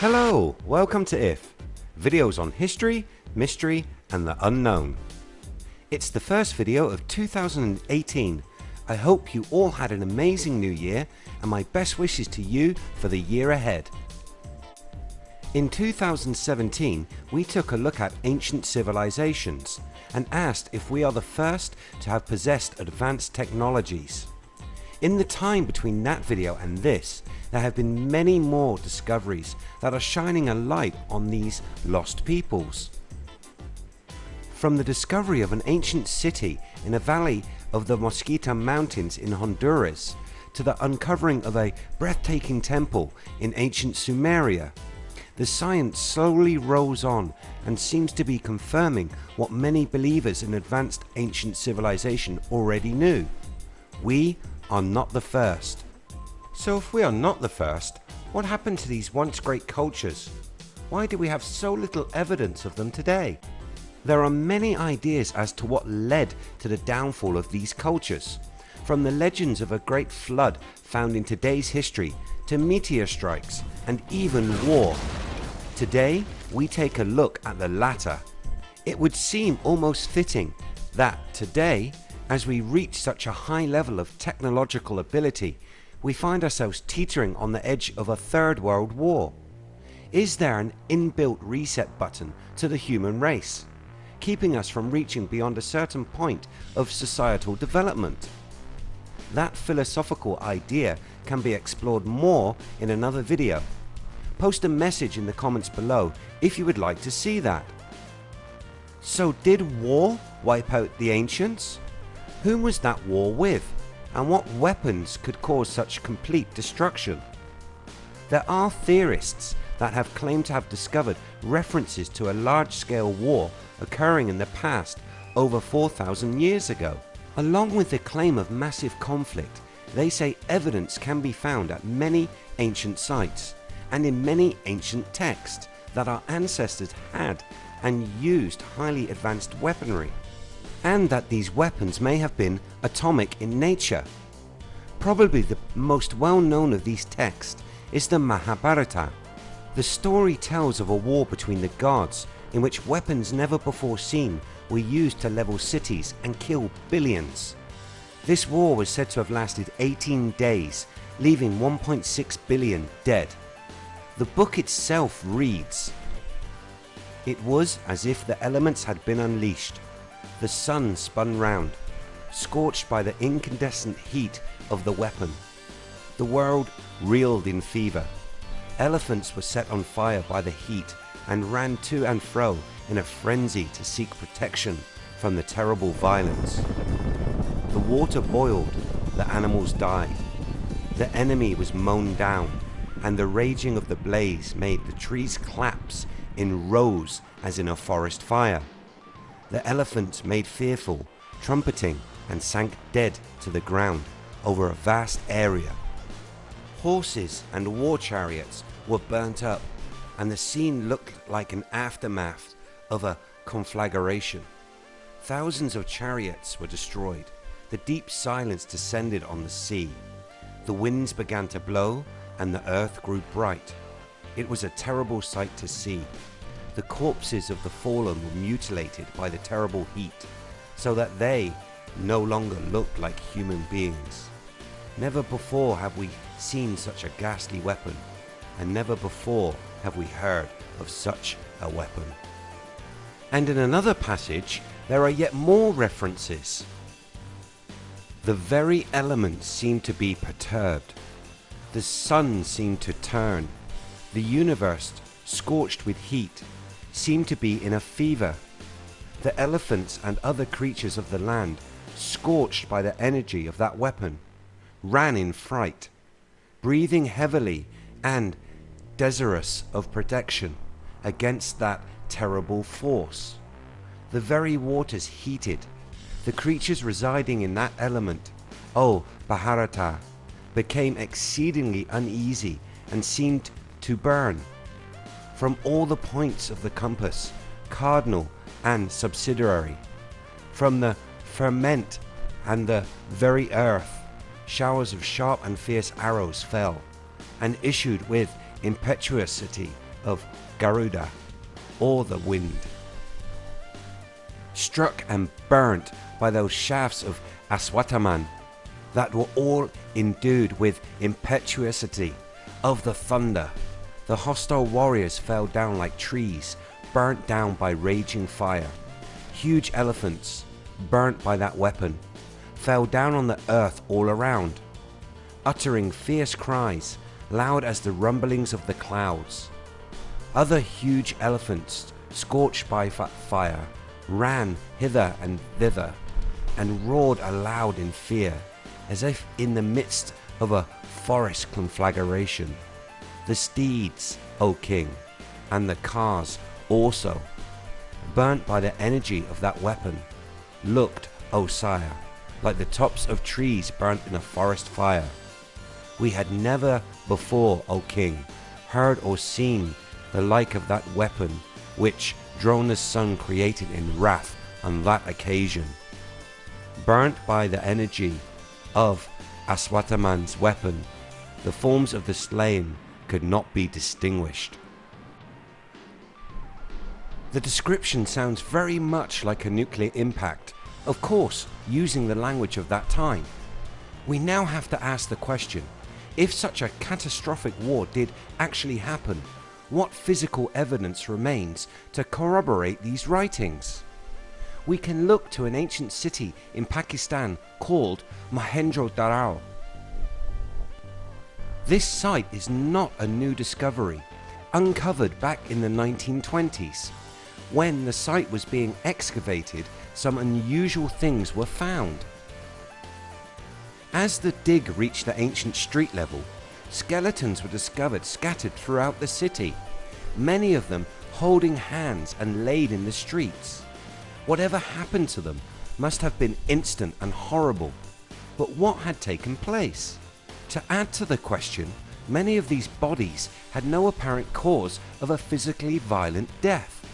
Hello, welcome to IF, videos on history, mystery and the unknown. It's the first video of 2018. I hope you all had an amazing new year and my best wishes to you for the year ahead. In 2017 we took a look at ancient civilizations and asked if we are the first to have possessed advanced technologies. In the time between that video and this there have been many more discoveries that are shining a light on these lost peoples. From the discovery of an ancient city in a valley of the Mosquitia mountains in Honduras to the uncovering of a breathtaking temple in ancient Sumeria the science slowly rolls on and seems to be confirming what many believers in advanced ancient civilization already knew. We are not the first. So if we are not the first, what happened to these once great cultures? Why do we have so little evidence of them today? There are many ideas as to what led to the downfall of these cultures. From the legends of a great flood found in today's history to meteor strikes and even war Today we take a look at the latter. It would seem almost fitting that today as we reach such a high level of technological ability we find ourselves teetering on the edge of a third world war. Is there an inbuilt reset button to the human race keeping us from reaching beyond a certain point of societal development? That philosophical idea can be explored more in another video Post a message in the comments below if you would like to see that. So did war wipe out the ancients? Whom was that war with and what weapons could cause such complete destruction? There are theorists that have claimed to have discovered references to a large scale war occurring in the past over 4000 years ago. Along with the claim of massive conflict they say evidence can be found at many ancient sites and in many ancient texts that our ancestors had and used highly advanced weaponry and that these weapons may have been atomic in nature. Probably the most well known of these texts is the Mahabharata. The story tells of a war between the gods in which weapons never before seen were used to level cities and kill billions. This war was said to have lasted 18 days leaving 1.6 billion dead. The book itself reads, It was as if the elements had been unleashed. The sun spun round, scorched by the incandescent heat of the weapon. The world reeled in fever. Elephants were set on fire by the heat and ran to and fro in a frenzy to seek protection from the terrible violence. The water boiled, the animals died. The enemy was mown down and the raging of the blaze made the trees collapse in rows as in a forest fire. The elephants made fearful, trumpeting and sank dead to the ground over a vast area. Horses and war chariots were burnt up and the scene looked like an aftermath of a conflagration. Thousands of chariots were destroyed. The deep silence descended on the sea. The winds began to blow and the earth grew bright. It was a terrible sight to see. The corpses of the fallen were mutilated by the terrible heat so that they no longer looked like human beings. Never before have we seen such a ghastly weapon and never before have we heard of such a weapon. And in another passage there are yet more references. The very elements seem to be perturbed the sun seemed to turn. The universe, scorched with heat, seemed to be in a fever. The elephants and other creatures of the land, scorched by the energy of that weapon, ran in fright, breathing heavily and desirous of protection against that terrible force. The very waters heated. The creatures residing in that element, O Bharata, became exceedingly uneasy and seemed to burn. From all the points of the compass, cardinal and subsidiary, from the ferment and the very earth, showers of sharp and fierce arrows fell, and issued with impetuosity of Garuda or the wind. Struck and burnt by those shafts of Aswatthaman that were all endued with impetuosity of the thunder, the hostile warriors fell down like trees burnt down by raging fire. Huge elephants, burnt by that weapon, fell down on the earth all around, uttering fierce cries loud as the rumblings of the clouds. Other huge elephants, scorched by fire, ran hither and thither and roared aloud in fear as if in the midst of a forest conflagration. The steeds, O king, and the cars also, burnt by the energy of that weapon, looked, O sire, like the tops of trees burnt in a forest fire. We had never before, O king, heard or seen the like of that weapon which Drona's son created in wrath on that occasion. Burnt by the energy of Aswatthaman's weapon, the forms of the slain could not be distinguished. The description sounds very much like a nuclear impact, of course using the language of that time. We now have to ask the question, if such a catastrophic war did actually happen, what physical evidence remains to corroborate these writings? We can look to an ancient city in Pakistan called Mohenjo-Daro. This site is not a new discovery, uncovered back in the 1920s. When the site was being excavated some unusual things were found. As the dig reached the ancient street level, skeletons were discovered scattered throughout the city, many of them holding hands and laid in the streets. Whatever happened to them must have been instant and horrible, but what had taken place? To add to the question, many of these bodies had no apparent cause of a physically violent death.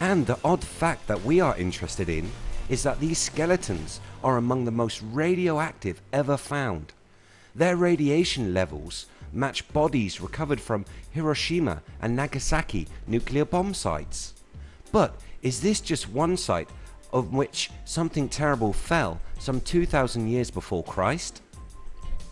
And the odd fact that we are interested in is that these skeletons are among the most radioactive ever found. Their radiation levels match bodies recovered from Hiroshima and Nagasaki nuclear bomb sites. But is this just one site of which something terrible fell some 2000 years before Christ?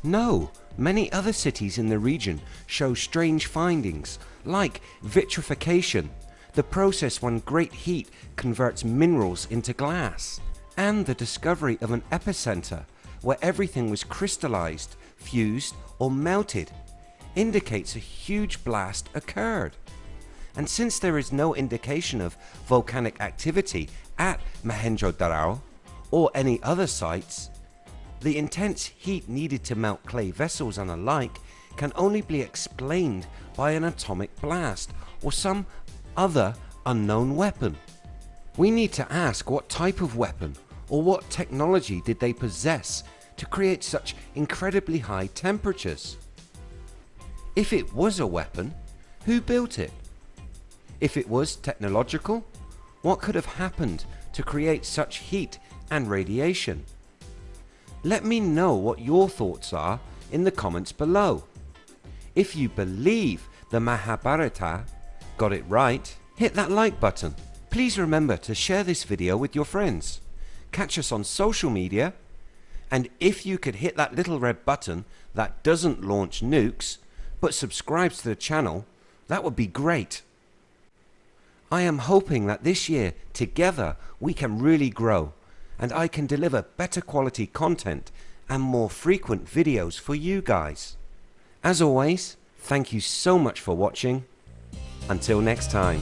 No, many other cities in the region show strange findings like vitrification the process when great heat converts minerals into glass, and the discovery of an epicenter where everything was crystallized, fused or melted indicates a huge blast occurred. And since there is no indication of volcanic activity at Mohenjo-Daro or any other sites, the intense heat needed to melt clay vessels and alike can only be explained by an atomic blast or some other unknown weapon. We need to ask what type of weapon or what technology did they possess to create such incredibly high temperatures. If it was a weapon, who built it? If it was technological, what could have happened to create such heat and radiation? Let me know what your thoughts are in the comments below. If you believe the Mahabharata got it right, hit that like button. Please remember to share this video with your friends. Catch us on social media and if you could hit that little red button that doesn't launch nukes but subscribes to the channel that would be great. I am hoping that this year together we can really grow and I can deliver better quality content and more frequent videos for you guys. As always thank you so much for watching until next time.